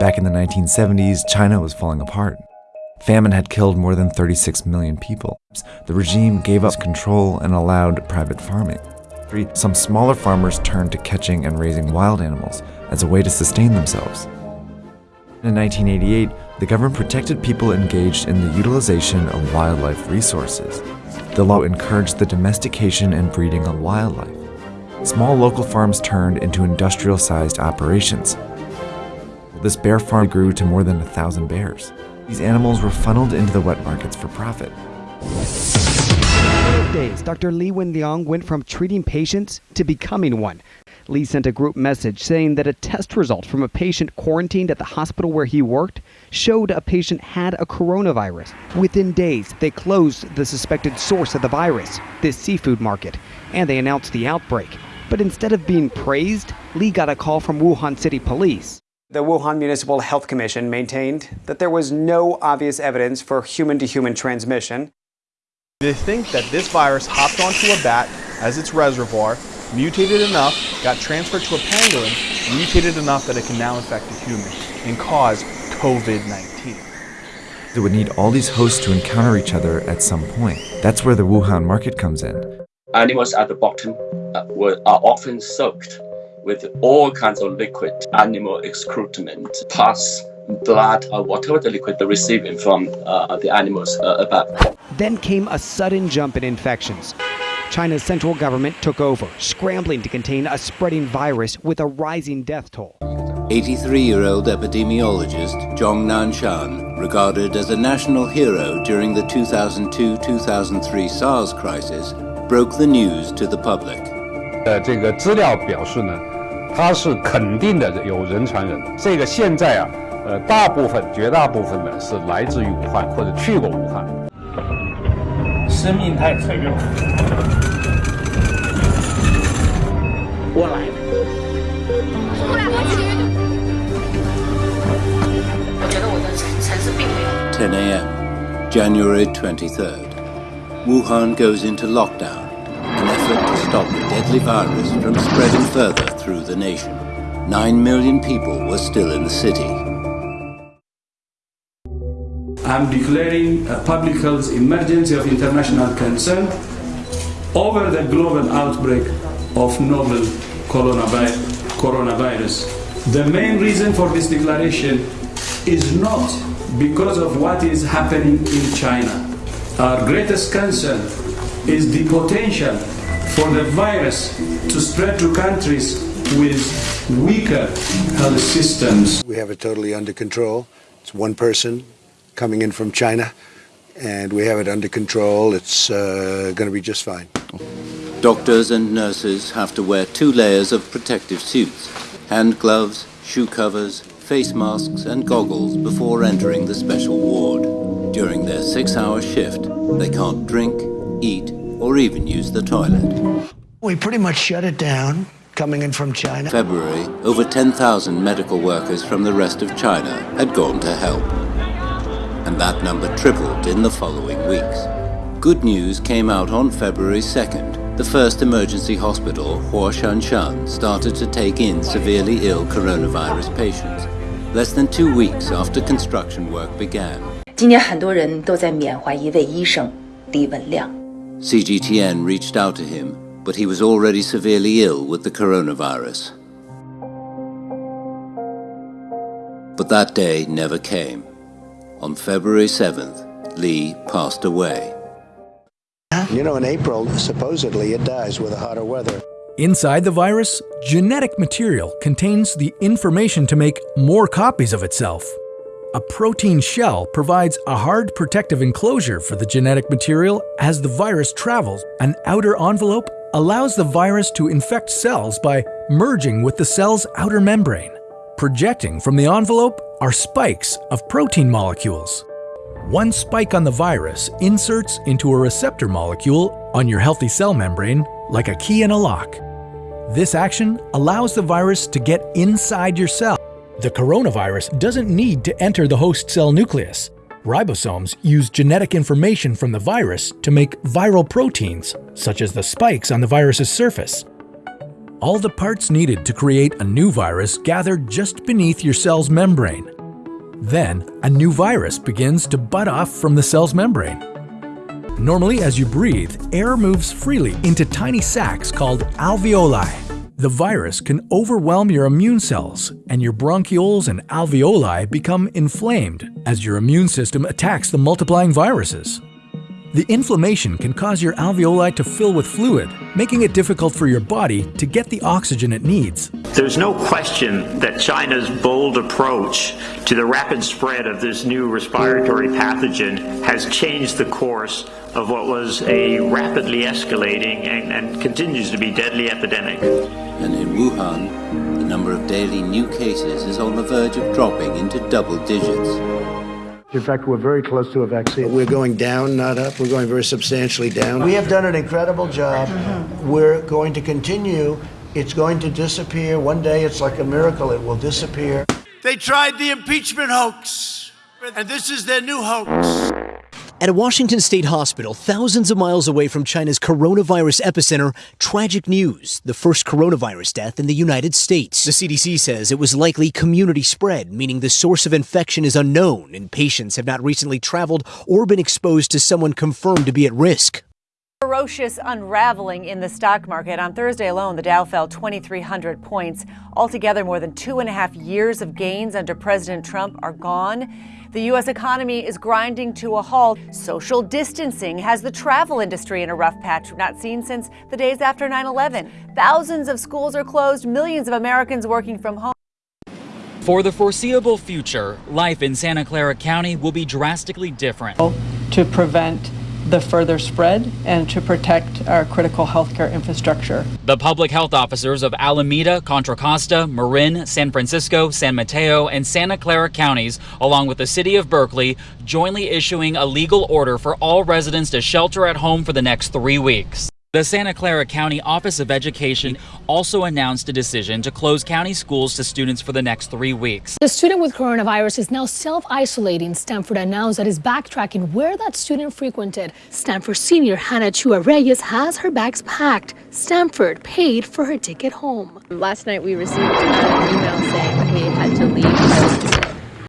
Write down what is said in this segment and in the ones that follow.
Back in the 1970s, China was falling apart. Famine had killed more than 36 million people. The regime gave up control and allowed private farming. Some smaller farmers turned to catching and raising wild animals as a way to sustain themselves. In 1988, the government protected people engaged in the utilization of wildlife resources. The law encouraged the domestication and breeding of wildlife. Small local farms turned into industrial-sized operations. This bear farm grew to more than a thousand bears. These animals were funneled into the wet markets for profit. Days, Dr. Li Wenliang went from treating patients to becoming one. Li sent a group message saying that a test result from a patient quarantined at the hospital where he worked showed a patient had a coronavirus. Within days, they closed the suspected source of the virus, this seafood market, and they announced the outbreak. But instead of being praised, Li got a call from Wuhan City Police. The Wuhan Municipal Health Commission maintained that there was no obvious evidence for human to human transmission. They think that this virus hopped onto a bat as its reservoir, mutated enough, got transferred to a pangolin, mutated enough that it can now infect a human and cause COVID-19. It would need all these hosts to encounter each other at some point. That's where the Wuhan market comes in. Animals at the bottom uh, were, are often soaked with all kinds of liquid animal excrement, pus, blood, or whatever the liquid they're receiving from uh, the animals uh, above. Then came a sudden jump in infections. China's central government took over, scrambling to contain a spreading virus with a rising death toll. 83-year-old epidemiologist Zhong Nanshan, regarded as a national hero during the 2002-2003 SARS crisis, broke the news to the public. 的这个资料表示呢， 它是肯定的有人传人。这个现在啊，呃，大部分、绝大部分呢是来自于武汉或者去过武汉。生命太脆弱。我来了。来我去。我觉得我的城市并没有。10 a.m., January 23rd. Wuhan goes into lockdown, an effort to stop the deadly virus from spreading further through the nation. Nine million people were still in the city. I'm declaring a public health emergency of international concern over the global outbreak of novel coronavirus. The main reason for this declaration is not because of what is happening in China. Our greatest concern is the potential for the virus to spread to countries with weaker health systems. We have it totally under control. It's one person coming in from China, and we have it under control. It's uh, going to be just fine. Doctors and nurses have to wear two layers of protective suits, hand gloves, shoe covers, face masks and goggles before entering the special ward. During their six-hour shift, they can't drink, eat, or even use the toilet. We pretty much shut it down coming in from China. February, over 10,000 medical workers from the rest of China had gone to help. And that number tripled in the following weeks. Good news came out on February 2nd. The first emergency hospital, Huoshenshan, started to take in severely ill coronavirus patients, less than two weeks after construction work began. CGTN reached out to him but he was already severely ill with the coronavirus. But that day never came. On February 7th, Li passed away. You know, in April, supposedly it dies with the hotter weather. Inside the virus, genetic material contains the information to make more copies of itself. A protein shell provides a hard protective enclosure for the genetic material as the virus travels. An outer envelope allows the virus to infect cells by merging with the cell's outer membrane. Projecting from the envelope are spikes of protein molecules. One spike on the virus inserts into a receptor molecule on your healthy cell membrane like a key in a lock. This action allows the virus to get inside your cell. The coronavirus doesn't need to enter the host cell nucleus. Ribosomes use genetic information from the virus to make viral proteins, such as the spikes on the virus's surface. All the parts needed to create a new virus gather just beneath your cell's membrane. Then, a new virus begins to bud off from the cell's membrane. Normally, as you breathe, air moves freely into tiny sacs called alveoli. The virus can overwhelm your immune cells, and your bronchioles and alveoli become inflamed as your immune system attacks the multiplying viruses. The inflammation can cause your alveoli to fill with fluid, making it difficult for your body to get the oxygen it needs. There's no question that China's bold approach to the rapid spread of this new respiratory pathogen has changed the course of what was a rapidly escalating and, and continues to be deadly epidemic. And in Wuhan, the number of daily new cases is on the verge of dropping into double digits. In fact, we're very close to a vaccine. We're going down, not up. We're going very substantially down. We have done an incredible job. We're going to continue. It's going to disappear. One day, it's like a miracle. It will disappear. They tried the impeachment hoax, and this is their new hoax. At a Washington state hospital, thousands of miles away from China's coronavirus epicenter, tragic news the first coronavirus death in the United States. The CDC says it was likely community spread, meaning the source of infection is unknown and patients have not recently traveled or been exposed to someone confirmed to be at risk. Ferocious unraveling in the stock market. On Thursday alone, the Dow fell 2,300 points. Altogether, more than two and a half years of gains under President Trump are gone. The U.S. economy is grinding to a halt. Social distancing has the travel industry in a rough patch not seen since the days after 9 11. Thousands of schools are closed, millions of Americans working from home. For the foreseeable future, life in Santa Clara County will be drastically different. To prevent the further spread and to protect our critical healthcare infrastructure. The public health officers of Alameda, Contra Costa, Marin, San Francisco, San Mateo, and Santa Clara counties, along with the city of Berkeley, jointly issuing a legal order for all residents to shelter at home for the next three weeks. The Santa Clara County Office of Education also announced a decision to close county schools to students for the next three weeks. The student with coronavirus is now self-isolating. Stanford announced that it's backtracking where that student frequented. Stanford senior Hannah Chua Reyes has her bags packed. Stanford paid for her ticket home. Last night we received an email saying we had to leave.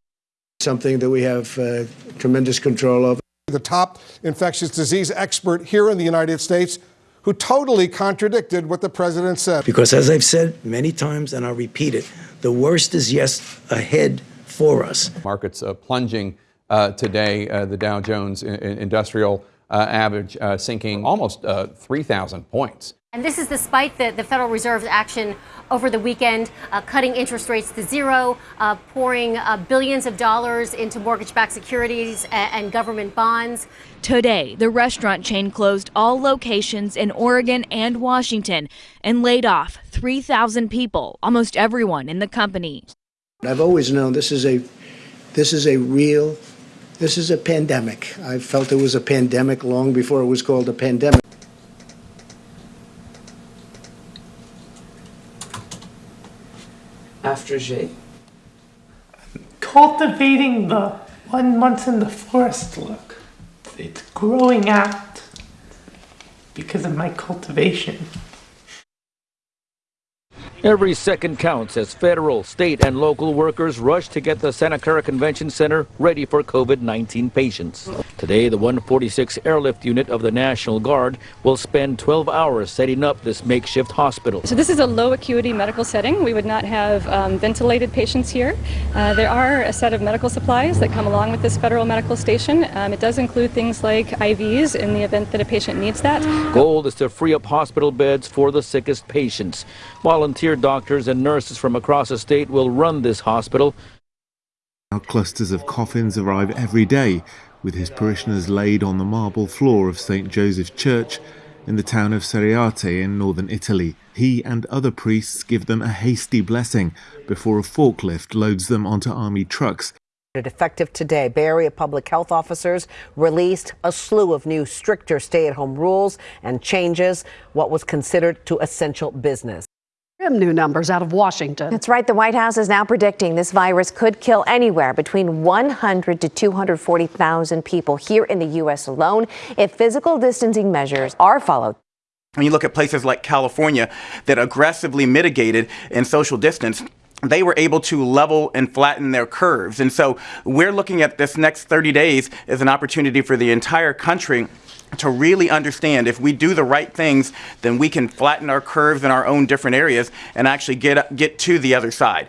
Something that we have uh, tremendous control over. The top infectious disease expert here in the United States who totally contradicted what the president said. Because, as I've said many times, and I'll repeat it, the worst is yes ahead for us. Markets uh, plunging uh, today, uh, the Dow Jones Industrial uh, average uh, sinking almost uh, 3,000 points. And this is despite the, the Federal Reserve's action over the weekend, uh, cutting interest rates to zero, uh, pouring uh, billions of dollars into mortgage backed securities and, and government bonds. Today, the restaurant chain closed all locations in Oregon and Washington and laid off 3,000 people, almost everyone in the company. I've always known this is a this is a real this is a pandemic. I felt it was a pandemic long before it was called a pandemic. Cultivating the one month in the forest look. It's growing out because of my cultivation. Every second counts as federal, state, and local workers rush to get the Santa Clara Convention Center ready for COVID-19 patients. Today, the 146 Airlift Unit of the National Guard will spend 12 hours setting up this makeshift hospital. So this is a low acuity medical setting. We would not have um, ventilated patients here. Uh, there are a set of medical supplies that come along with this federal medical station. Um, it does include things like IVs in the event that a patient needs that. Goal is to free up hospital beds for the sickest patients. Volunteer doctors and nurses from across the state will run this hospital. Clusters of coffins arrive every day, with his parishioners laid on the marble floor of St. Joseph's Church in the town of Seriate in northern Italy. He and other priests give them a hasty blessing before a forklift loads them onto army trucks Effective today, Bay Area public health officers released a slew of new, stricter stay at home rules and changes what was considered to essential business. New numbers out of Washington. That's right. The White House is now predicting this virus could kill anywhere between 100 to 240,000 people here in the U.S. alone if physical distancing measures are followed. when you look at places like California that aggressively mitigated in social distance, they were able to level and flatten their curves. And so we're looking at this next 30 days as an opportunity for the entire country to really understand if we do the right things, then we can flatten our curves in our own different areas and actually get get to the other side.